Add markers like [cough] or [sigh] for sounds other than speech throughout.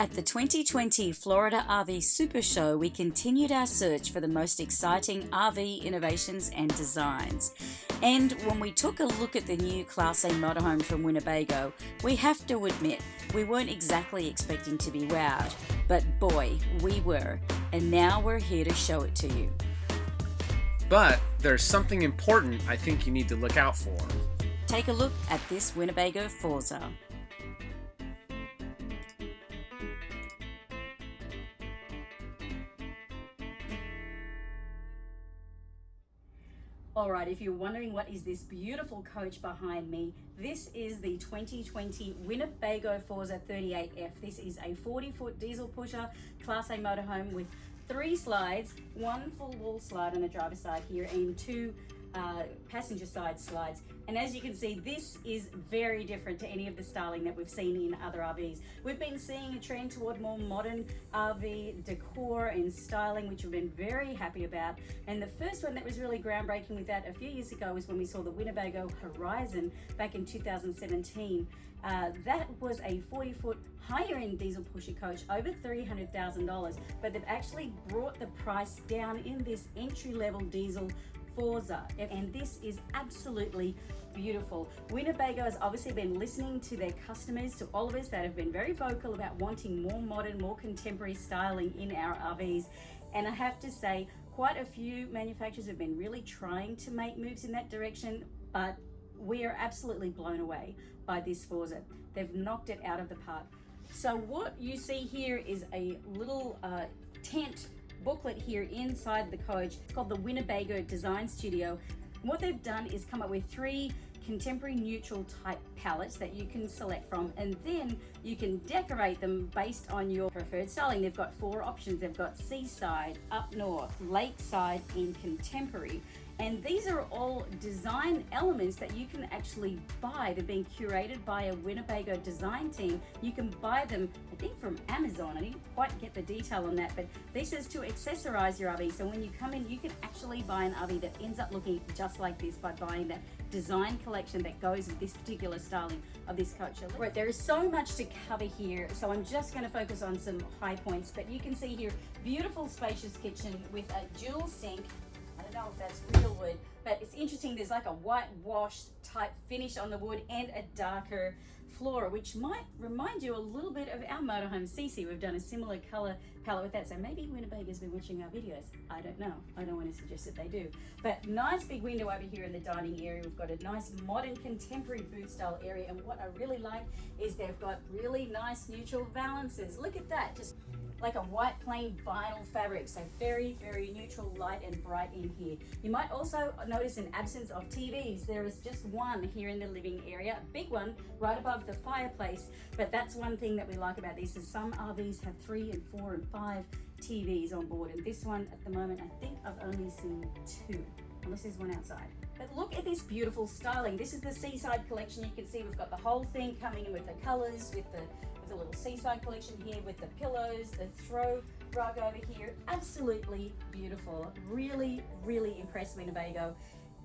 At the 2020 Florida RV Super Show, we continued our search for the most exciting RV innovations and designs. And when we took a look at the new Class A motorhome from Winnebago, we have to admit we weren't exactly expecting to be wowed. But boy, we were. And now we're here to show it to you. But there's something important I think you need to look out for. Take a look at this Winnebago Forza. Alright, if you're wondering what is this beautiful coach behind me, this is the 2020 Winnebago Forza 38F. This is a 40 foot diesel pusher, Class A motorhome with three slides, one full wall slide on the driver's side here and two uh, passenger side slides. And as you can see, this is very different to any of the styling that we've seen in other RVs. We've been seeing a trend toward more modern RV decor and styling, which we've been very happy about. And the first one that was really groundbreaking with that a few years ago was when we saw the Winnebago Horizon back in 2017. Uh, that was a 40 foot higher end diesel pusher coach over $300,000, but they've actually brought the price down in this entry level diesel Forza. And this is absolutely beautiful. Winnebago has obviously been listening to their customers, to all of us that have been very vocal about wanting more modern, more contemporary styling in our RVs. And I have to say, quite a few manufacturers have been really trying to make moves in that direction, but we are absolutely blown away by this Forza. They've knocked it out of the park. So what you see here is a little uh, tent booklet here inside the coach. It's called the Winnebago Design Studio. What they've done is come up with three contemporary neutral type palettes that you can select from and then you can decorate them based on your preferred styling. They've got four options. They've got seaside, up north, lakeside, and contemporary. And these are all design elements that you can actually buy. They're being curated by a Winnebago design team. You can buy them, I think from Amazon. I didn't quite get the detail on that, but this is to accessorize your RV. So when you come in, you can actually buy an RV that ends up looking just like this by buying that design collection that goes with this particular styling of this coach. Right, there is so much to cover here, so I'm just going to focus on some high points, but you can see here, beautiful spacious kitchen with a dual sink, don't know if that's real wood, but it's interesting. There's like a whitewash type finish on the wood and a darker floor, which might remind you a little bit of our motorhome CC. We've done a similar color palette with that. So maybe Winnebago's been watching our videos. I don't know. I don't want to suggest that they do. But nice big window over here in the dining area. We've got a nice modern contemporary booth style area. And what I really like is they've got really nice neutral valances. Look at that. Just like a white plain vinyl fabric. So very, very neutral, light and bright in here. You might also notice an absence of TVs. There is just one here in the living area, a big one right above the fireplace. But that's one thing that we like about these is some RVs have three and four and five TVs on board. And this one at the moment, I think I've only seen two, unless there's one outside. But look at this beautiful styling. This is the Seaside collection. You can see we've got the whole thing coming in with the colors, with the with the little seaside collection here with the pillows, the throw rug over here. Absolutely beautiful. Really, really impressed me.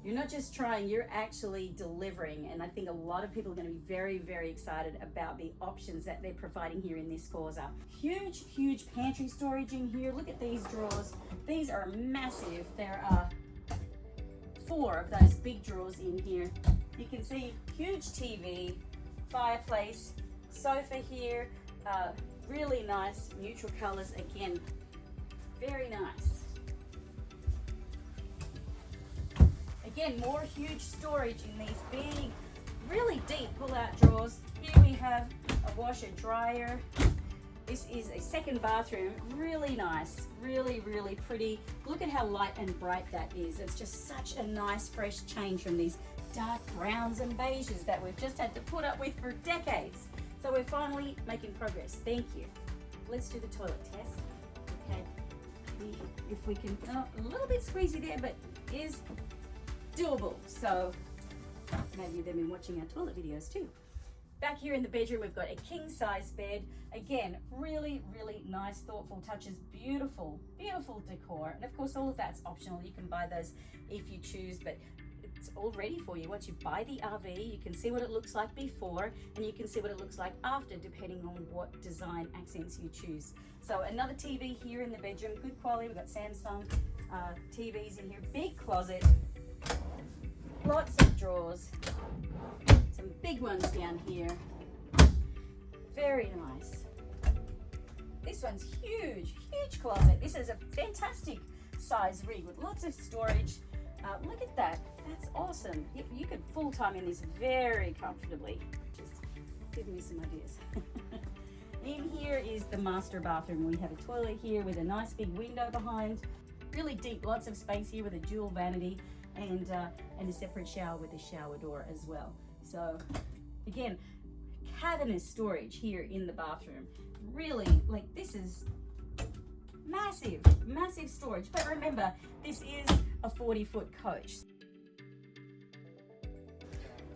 You're not just trying, you're actually delivering. And I think a lot of people are going to be very, very excited about the options that they're providing here in this Forza. Huge, huge pantry storage in here. Look at these drawers. These are massive. There are four of those big drawers in here. You can see huge TV, fireplace, sofa here, uh, really nice neutral colors again, very nice. Again, more huge storage in these big, really deep pull-out drawers. Here we have a washer dryer. This is a second bathroom, really nice, really, really pretty. Look at how light and bright that is. It's just such a nice, fresh change from these dark browns and beiges that we've just had to put up with for decades. So we're finally making progress. Thank you. Let's do the toilet test. Okay. If we can, oh, a little bit squeezy there, but is doable. So maybe they've been watching our toilet videos too. Back here in the bedroom, we've got a king size bed. Again, really, really nice, thoughtful touches. Beautiful, beautiful decor. And of course, all of that's optional. You can buy those if you choose, but it's all ready for you. Once you buy the RV, you can see what it looks like before and you can see what it looks like after, depending on what design accents you choose. So another TV here in the bedroom, good quality. We've got Samsung uh, TVs in here, big closet, lots of drawers, some big ones down here. Very nice. This one's huge, huge closet. This is a fantastic size rig with lots of storage. Uh, look at that, that's awesome. You, you could full time in this very comfortably. Just give me some ideas. [laughs] in here is the master bathroom. We have a toilet here with a nice big window behind. Really deep, lots of space here with a dual vanity and, uh, and a separate shower with a shower door as well. So again, cavernous storage here in the bathroom. Really, like this is massive, massive storage. But remember, this is a 40 foot coach.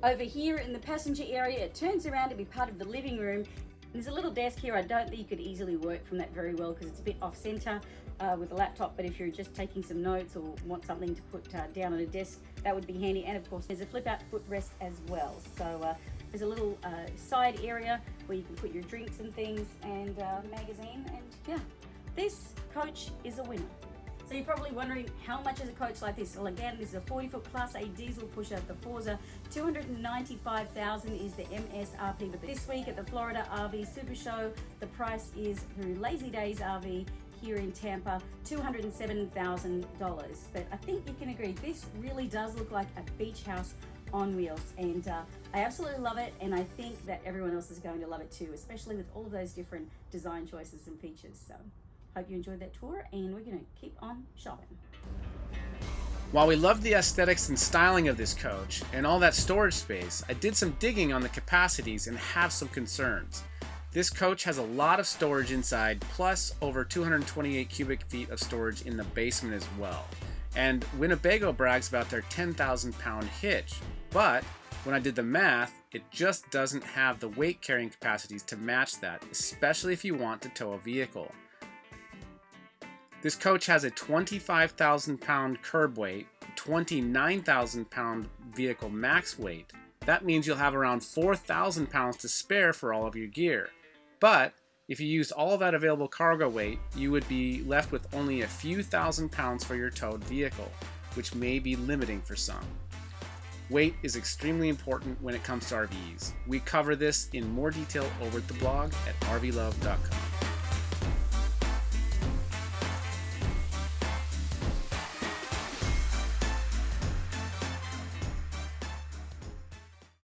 Over here in the passenger area, it turns around to be part of the living room. There's a little desk here. I don't think you could easily work from that very well because it's a bit off center uh, with a laptop. But if you're just taking some notes or want something to put uh, down on a desk, that would be handy. And of course, there's a flip out footrest as well. So uh, there's a little uh, side area where you can put your drinks and things and uh, magazine. And yeah, this coach is a winner. So you're probably wondering how much is a coach like this? Well, again, this is a 40 foot Class A diesel pusher, the Forza. 295,000 is the MSRP. But this week at the Florida RV Super Show, the price is through Lazy Days RV here in Tampa, $207,000. But I think you can agree, this really does look like a beach house on wheels and uh, I absolutely love it and I think that everyone else is going to love it too especially with all of those different design choices and features so hope you enjoyed that tour and we're going to keep on shopping while we love the aesthetics and styling of this coach and all that storage space, I did some digging on the capacities and have some concerns. This coach has a lot of storage inside, plus over 228 cubic feet of storage in the basement as well. And Winnebago brags about their 10,000 pound hitch, but when I did the math, it just doesn't have the weight carrying capacities to match that, especially if you want to tow a vehicle. This coach has a 25,000 pound curb weight, 29,000 pound vehicle max weight. That means you'll have around 4,000 pounds to spare for all of your gear. But if you used all of that available cargo weight, you would be left with only a few thousand pounds for your towed vehicle, which may be limiting for some. Weight is extremely important when it comes to RVs. We cover this in more detail over at the blog at rvlove.com.